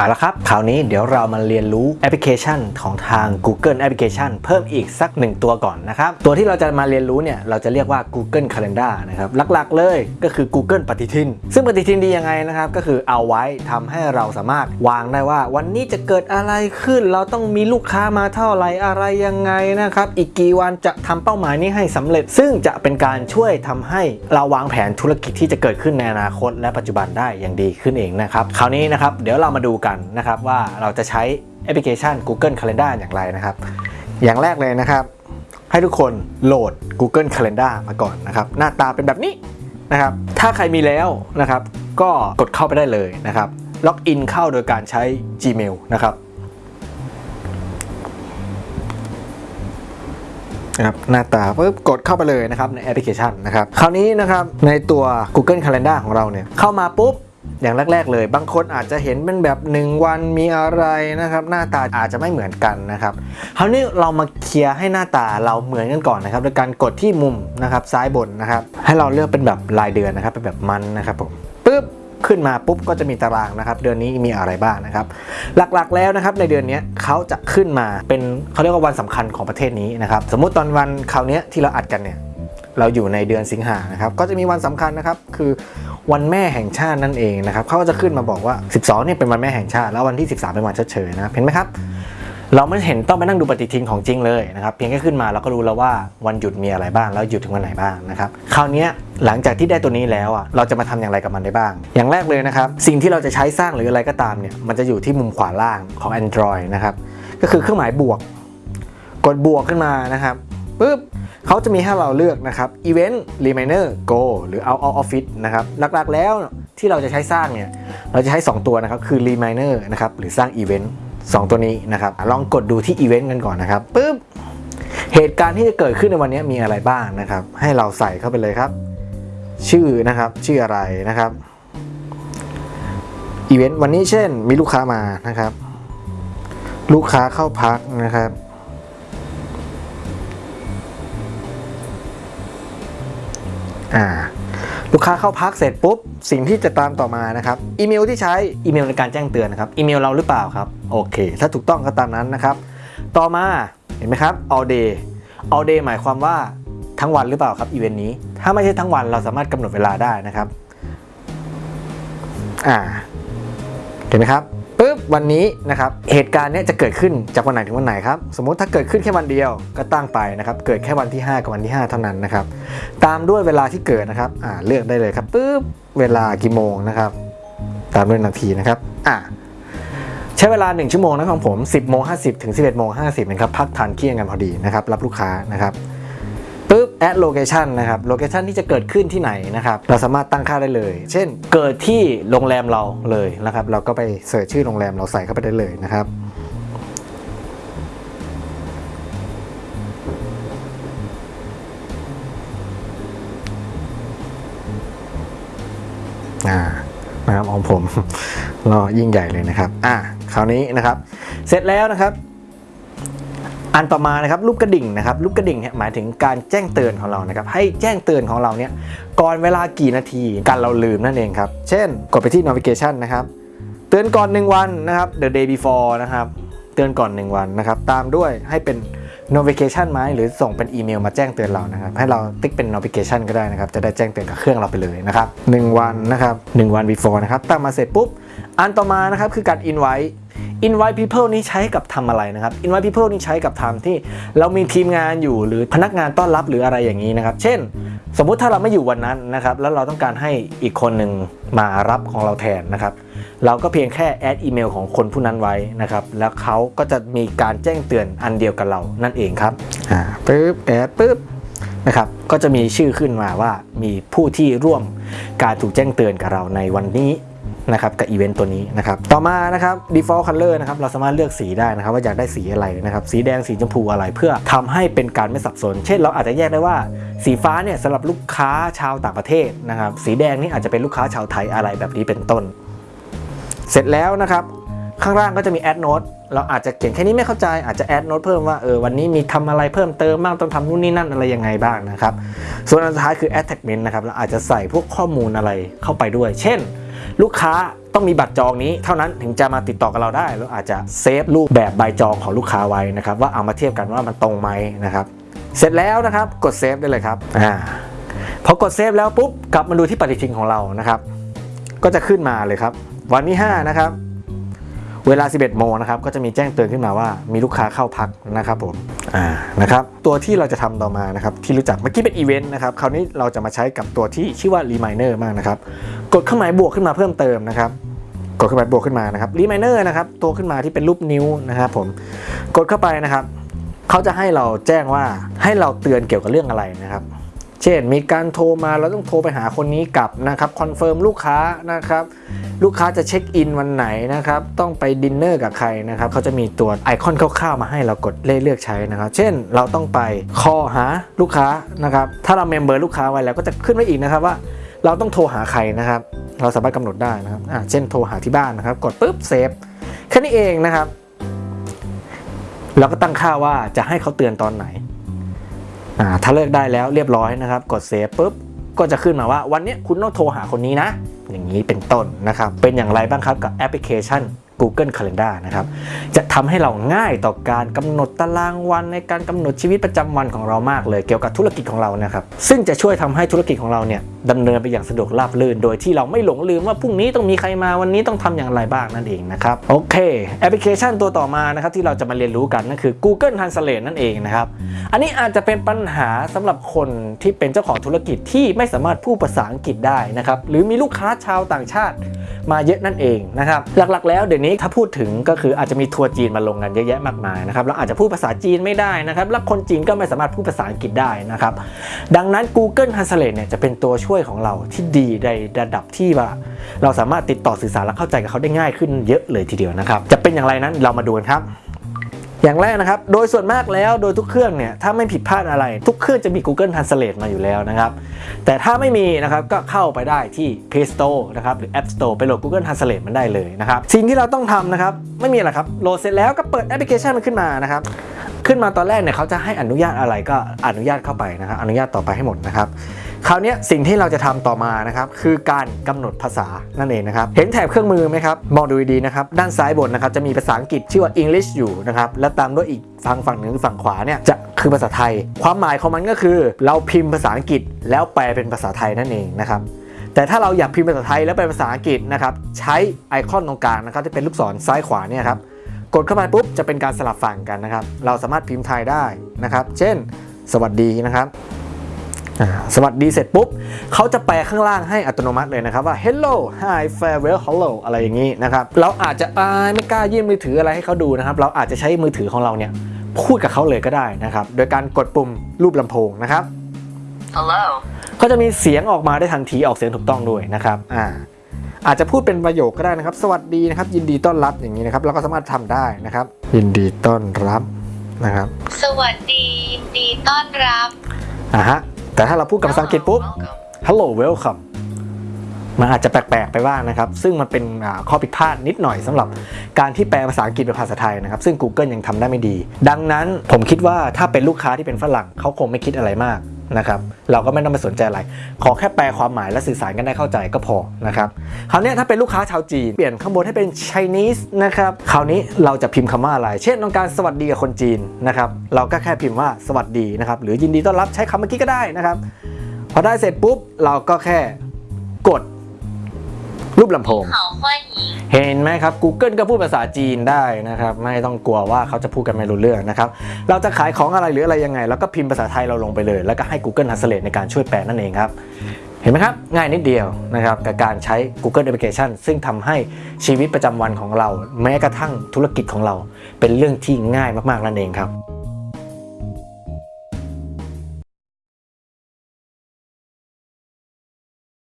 เอาละครับ คราวนี้เดี๋ยวเรามาเรียนรู้แอปพลิเคชันของทาง Google Application เพิ่มอีกสักหนึ่งตัวก่อนนะครับ ตัวที่เราจะมาเรียนรู้เนี่ย เราจะเรียกว่า Google Calendar นะครับ หลักๆเลยก็คือ Google ปฏิทิน ซึ่งปฏิทินดียังไงนะครับ ก็คือเอาไว้ทำให้เราสามารถวางได้ว่า วันนี้จะเกิดอะไรขึ้น เราต้องมีลูกค้ามาเท่าไหร่อะไรยังไงนะครับ อีกกี่วันจะทำเป้าหมายนี้ให้สำเร็จ ซึ่งจะเป็นการช่วยทำให้เราวางแผนธุรกิจที่จะเกิดขึ้นในอนาคต และปัจจุบันได้อย่างดีขึ้นเองนะครับ คราวนี้นะครับ เดี๋ยวเรามาดูกันนะครับว่าเราจะใช้แอปพลิเคชัน Google Calendar อย่างไรนะครับ อย่างแรกเลยนะครับ ให้ทุกคนโหลด Google Calendar มาก่อนนะครับ หน้าตาเป็นแบบนี้นะครับ ถ้าใครมีแล้วนะครับ ก็กดเข้าไปได้เลยนะครับ ล็อกอินเข้าโดยการใช้ Gmail นะครับนะครับหน้าตาปุ๊บกดเข้าไปเลยนะครับในแอปพลิเคชันนะครับ คราวนี้นะครับในตัว Google Calendar ของเราเนี่ยเข้ามาปุ๊บ อย่างแรก ๆ เลย บางคนอาจจะเห็นเป็นแบบ 1 วันมีอะไรนะครับ หน้าตาอาจจะไม่เหมือนกันนะครับคราวนี้เรามาเคลียร์ให้หน้าตาเราเหมือนกันก่อนนะครับโดยการกดที่มุมนะครับซ้ายบนนะครับให้เราเลือกเป็นแบบรายเดือนนะครับเป็นแบบมันนะครับผมปุ๊บขึ้นมาปุ๊บก็จะมีตารางนะครับ เดือนนี้มีอะไรบ้างนะครับ หลักๆแล้วนะครับในเดือนนี้เขาจะขึ้นมาเป็นเขาเรียกว่าวันสำคัญของประเทศนี้นะครับ สมมุติตอนวันคราวนี้ที่เราอัดกันเนี่ยเราอยู่ในเดือนสิงหานะครับ ก็จะมีวันสำคัญนะครับ คือ วันแม่แห่งชาตินั่นเองนะครับเขาก็จะขึ้นมาบอกว่า 12เนี่ยเป็นวันแม่แห่งชาติแล้ววันที่ 13 เป็นวันชดเชยนะเห็นไหมครับเราไม่เห็นต้องไปนั่งดูปฏิทินของจริงเลยนะครับเพียงแค่ขึ้นมาเราก็รู้แล้วว่าวันหยุดมีอะไรบ้างแล้วหยุดถึงวันไหนบ้างนะครับคราวนี้หลังจากที่ได้ตัวนี้แล้วอะเราจะมาทำอย่างไรกับมันได้บ้าง อย่างแรกเลยนะครับ สิ่งที่เราจะใช้สร้างหรืออะไรก็ตามเนี่ยมันจะอยู่ที่มุมขวาล่างของ Android นะครับก็คือเครื่องหมายบวก กดบวกขึ้นมานะครับ ปุ๊บเขาจะมีให้เราเลือกนะครับ Event Reminder Go หรือ Out of Office นะครับ หลักๆแล้วที่เราจะใช้สร้างเนี่ย เราจะใช้ 2 ตัวนะครับ คือ Reminder นะครับ หรือสร้าง Event 2 ตัวนี้นะครับ ลองกดดูที่ Event กันก่อนนะครับปุ๊บเหตุการณ์ที่จะเกิดขึ้นในวันนี้มีอะไรบ้างนะครับ ให้เราใส่เข้าไปเลยครับ ชื่อนะครับ ชื่ออะไรนะครับอีเวนต์วันนี้เช่นมีลูกค้ามานะครับ ลูกค้าเข้าพักนะครับ อ่าลูกค้าเข้าพักเสร็จปุ๊บ สิ่งที่จะตามต่อมานะครับอีเมลที่ใช้อีเมลในการแจ้งเตือนนะครับอีเมลเราหรือเปล่าครับโอเค ถ้าถูกต้องก็ตามนั้นนะครับ ต่อมาเห็นไหมครับ all day all day หมายความว่าทั้งวันหรือเปล่าครับอีเวนต์นี้ถ้าไม่ใช่ทั้งวันเราสามารถกำหนดเวลาได้นะครับอ่าเห็นไหมครับ วันนี้นะครับเหตุการณ์เนี้ยจะเกิดขึ้นจากวันไหนถึงวันไหนครับสมมุติถ้าเกิดขึ้นแค่วันเดียวก็ตั้งไปนะครับเกิดแค่วันที่ 5 กับวันที่ 5 เท่านั้นนะครับตามด้วยเวลาที่เกิดนะครับอ่าเลือกได้เลยครับปุ๊บเวลากี่โมงนะครับตามด้วยนาทีนะครับอ่าใช้เวลา 1 ชั่วโมงนะของผม 10โมง50 ถึง 11โมง50นะครับพักทานเที่ยงกันพอดีนะครับรับลูกค้านะครับ add location นะครับ location ที่จะเกิดขึ้นที่ไหนนะครับ เราสามารถตั้งค่าได้เลย เช่น เกิดที่โรงแรมเราเลยนะครับ เราก็ไปเสิร์ชชื่อโรงแรมเราใส่เข้าไปได้เลยนะครับอ่านะครับของผมรอยิ่งใหญ่เลยนะครับ อ่าคราวนี้นะครับ เสร็จแล้วนะครับ อันต่อมานะครับรูปกระดิ่งนะครับรูปกระดิ่งเนี่ยหมายถึงการแจ้งเตือนของเรานะครับให้แจ้งเตือนของเราเนี่ยก่อนเวลากี่นาทีการเราลืมนั่นเองครับ เช่น กดไปที่ navigation นะครับเตือนก่อน 1 วันนะครับ the day before นะครับเตือนก่อน 1 วันนะครับตามด้วยให้เป็น notification ไหมหรือส่งเป็นอีเมลมาแจ้งเตือนเรานะครับให้เราติ๊กเป็น notification ก็ได้นะครับจะได้แจ้งเตือนกับเครื่องเราไปเลยนะครับ1วันนะครับ1วัน before นะครับตั้งมาเสร็จปุ๊บอันต่อมานะครับคือการ invite invite people นี่ใช้กับทำอะไรนะครับ invite people นี่ใช้กับทำที่เรามีทีมงานอยู่หรือพนักงานต้อนรับหรืออะไรอย่างนี้นะครับ เช่น สมมุติถ้าเราไม่อยู่วันนั้นนะครับ แล้วเราต้องการให้อีกคนหนึ่งมารับของเราแทนนะครับ เราก็เพียงแค่ add อีเมลของคนผู้นั้นไว้นะครับ แล้วเขาก็จะมีการแจ้งเตือนอันเดียวกับเรานั่นเองครับอ่าปึ๊บ add ปึ๊บนะครับ ก็จะมีชื่อขึ้นมาว่ามีผู้ที่ร่วมการถูกแจ้งเตือนกับเราในวันนี้ นะครับกับอีเวนต์ตัวนี้นะครับต่อมานะครับ default color นะครับเราสามารถเลือกสีได้นะครับว่าอยากได้สีอะไรนะครับสีแดงสีชมพูอะไรเพื่อทำให้เป็นการไม่สับสน เช่น เราอาจจะแยกได้ว่าสีฟ้าเนี่ยสำหรับลูกค้าชาวต่างประเทศนะครับสีแดงนี่อาจจะเป็นลูกค้าชาวไทยอะไรแบบนี้เป็นต้น เสร็จแล้วนะครับข้างล่างก็จะมี add note เราอาจจะเขียนแค่นี้ไม่เข้าใจอาจจะ add note เพิ่มว่าเออวันนี้มีทำอะไรเพิ่มเติมบ้างต้องทำนู่นนี่นั่นอะไรยังไงบ้างนะครับ ส่วนอันสุดท้ายคือ attachment นะครับเราอาจจะใส่พวกข้อมูลอะไรเข้าไปด้วย เช่น ลูกค้าต้องมีบัตรจองนี้เท่านั้นถึงจะมาติดต่อกับเราได้เราอาจจะเซฟรูปแบบใบจองของลูกค้าไว้นะครับว่าเอามาเทียบกันว่ามันตรงไหมนะครับเสร็จแล้วนะครับกด save ได้เลยครับอ่าพอกด save แล้วปุ๊บกลับมาดูที่ปฏิทินของเรานะครับ ก็จะขึ้นมาเลยครับ วันที่5นะครับ เวลา 11 โมงนะครับก็จะมีแจ้งเตือนขึ้นมาว่ามีลูกค้าเข้าพักนะครับผมอ่านะครับตัวที่เราจะทำต่อมานะครับที่รู้จักเมื่อกี้เป็นอีเวนต์นะครับคราวนี้เราจะมาใช้กับตัวที่ชื่อว่า r e m i n e r มากนะครับกดเครื่องหมายบวกขึ้นมาเพิ่มเติมนะครับกดเครื่องหมายบวกขึ้นมานะครับ r e m i n e r นะครับตัวขึ้นมาที่เป็นรูปนิ้วนะครับผมกดเข้าไปนะครับเขาจะให้เราแจ้งว่าให้เราเตือนเกี่ยวกับเรื่องอะไรนะครับ เช่นมีการโทรมาเราต้องโทรไปหาคนนี้กลับนะครับ confirm ลูกค้านะครับลูกค้าจะ check in วันไหนนะครับต้องไปดินเนอร์กับใครนะครับเขาจะมีตัวไอคอนคร่าวๆมาให้เรากดเลือกใช้นะครับเช่นเราต้องไป call หาลูกค้านะครับถ้าเรา mem เบอร์ลูกค้าไว้แล้วก็จะขึ้นไว้อีกนะครับว่าเราต้องโทรหาใครนะครับ เราสามารถกำหนดได้นะครับอ่าเช่นโทรหาที่บ้านนะครับ กดปุ๊บ saveแค่นี้เองนะครับ เราก็ตั้งค่าว่าจะให้เขาเตือนตอนไหน ถ้าเลิกได้แล้วเรียบร้อยนะครับ กดเซฟปุ๊บก็จะขึ้นมาว่าวันนี้คุณต้องโทรหาคนนี้นะ อย่างนี้เป็นต้นนะครับ เป็นอย่างไรบ้างครับกับแอปพลิเคชัน Google Calendar นะครับ จะทำให้เราง่ายต่อการกำหนดตารางวันในการกำหนดชีวิตประจำวันของเรามากเลย เกี่ยวกับธุรกิจของเรานะครับ ซึ่งจะช่วยทำให้ธุรกิจของเราเนี่ยดำเนินไปอย่างสะดวกราบรื่น โดยที่เราไม่หลงลืมว่าพรุ่งนี้ต้องมีใครมาวันนี้ต้องทำอย่างไรบ้างนั่นเองนะครับ โอเค แอปพลิเคชันตัวต่อมานะครับที่เราจะมาเรียนรู้กันนั่นคือ Google Translate นั่นเองนะครับ อันนี้อาจจะเป็นปัญหาสำหรับคนที่เป็นเจ้าของธุรกิจที่ไม่สามารถพูดภาษาอังกฤษได้นะครับหรือมีลูกค้าชาวต่างชาติมาเยอะนั่นเองนะครับหลักๆ แล้วเดี๋ยวนี้ถ้าพูดถึงก็คืออาจจะมีทัวร์จีนมาลงกันเยอะแยะมากมายนะครับแล้วอาจจะพูดภาษาจีนไม่ได้นะครับแล้วคนจีนก็ไม่สามารถพูดภาษาอังกฤษได้นะครับดังนั้น Google Translate เนี่ยจะเป็นตัวช่วยของเราที่ดีในระดับที่ว่า เราสามารถติดต่อสื่อสารและเข้าใจกับเขาได้ง่ายขึ้นเยอะเลยทีเดียวนะครับจะเป็นอย่างไรนั้นเรามาดูกันครับ อย่างแรกนะครับ โดยส่วนมากแล้วโดยทุกเครื่องเนี่ย ถ้าไม่ผิดพลาดอะไร ทุกเครื่องจะมี Google Translate มาอยู่แล้วนะครับ แต่ถ้าไม่มีนะครับก็เข้าไปได้ที่ Play Store นะครับหรือ App Store ไปโหลด Google Translate มันได้เลยนะครับ สิ่งที่เราต้องทำนะครับ ไม่มีอะไรครับ โหลดเสร็จแล้วก็เปิดแอปพลิเคชันมันขึ้นมานะครับขึ้นมาตอนแรกเนี่ยเขาจะให้อนุญาตอะไรก็อนุญาตเข้าไปนะครับอนุญาตต่อไปให้หมดนะครับ คราวนี้สิ่งที่เราจะทำต่อมานะครับคือการกำหนดภาษานั่นเองนะครับเห็นแถบเครื่องมือไหมครับมองดูดีๆนะครับด้านซ้ายบนนะครับจะมีภาษาอังกฤษชื่อว่า English อยู่นะครับและตามด้วยอีกฝั่งฝั่งหนึ่งฝั่งขวาเนี่ยจะคือภาษาไทย ความหมายของมันก็คือ เราพิมพ์ภาษาอังกฤษแล้วแปลเป็นภาษาไทยนั่นเองนะครับแต่ถ้าเราอยากพิมพ์ภาษาไทยแล้วเป็นภาษาอังกฤษนะครับใช้ไอคอนตรงกลางนะครับที่เป็นลูกศรซ้ายขวาเนี่ยครับกดเข้าไปปุ๊บจะเป็นการสลับฝั่งกันนะครับ เราสามารถพิมพ์ไทยได้นะครับ เช่น สวัสดีนะครับ สวัสดีเสร็จปุ๊บเขาจะแปลข้างล่างให้อัตโนมัติเลยนะครับว่า hello hi farewell hello อะไรอย่างนี้นะครับ เราอาจจะอายไม่กล้ายื่นมือถืออะไรให้เขาดูนะครับ เราอาจจะใช้มือถือของเราเนี่ยพูดกับเขาเลยก็ได้นะครับ โดยการกดปุ่มรูปลำโพงนะครับ Hello. ก็จะมีเสียงออกมาได้ทันทีออกเสียงถูกต้องด้วยนะครับอ่าอาจจะพูดเป็นประโยคก็ได้นะครับ สวัสดีนะครับ ยินดีต้อนรับอย่างนี้นะครับ เราก็สามารถทำได้นะครับ ยินดีต้อนรับนะครับ สวัสดียินดีต้อนรับอ่าฮะ แต่ถ้าเราพูดกับภาษาอังกฤษปุ๊บ hello welcome มันอาจจะแปลกๆไปบ้างนะครับ ซึ่งมันเป็นข้อผิดพลาดนิดหน่อยสำหรับการที่แปลภาษาอังกฤษเป็นภาษาไทยนะครับ ซึ่ง Google ยังทำได้ไม่ดี ดังนั้นผมคิดว่าถ้าเป็นลูกค้าที่เป็นฝรั่งเขาคงไม่คิดอะไรมาก นะครับเราก็ไม่ต้องไปสนใจอะไร ขอแค่แปลความหมายและสื่อสารกันได้เข้าใจก็พอนะครับคราวนี้ถ้าเป็นลูกค้าชาวจีน เปลี่ยนข้างบนให้เป็น Chinese นะครับคราวนี้เราจะพิมพ์คำว่าอะไร เช่นต้องการสวัสดีกับคนจีนนะครับเราก็แค่พิมพ์ว่าสวัสดีนะครับหรือยินดีต้อนรับใช้คำเมื่อกี้ก็ได้นะครับพอได้เสร็จปุ๊บเราก็แค่กด รูปลำโพง เขาค่อยิงเห็นไหมครับ Google ก็พูดภาษาจีนได้นะครับ ไม่ต้องกลัวว่าเขาจะพูดกันไม่รู้เรื่องนะครับ เราจะขายของอะไรหรืออะไรยังไง แล้วก็พิมพ์ภาษาไทยเราลงไปเลย แล้วก็ให้ Google Translate ในการช่วยแปลนั่นเองครับ เห็นไหมครับ ง่ายนิดเดียวนะครับกับการใช้ Google Application ซึ่งทำให้ชีวิตประจำวันของเรา แม้กระทั่งธุรกิจของเรา เป็นเรื่องที่ง่ายมากๆนั่นเองครับ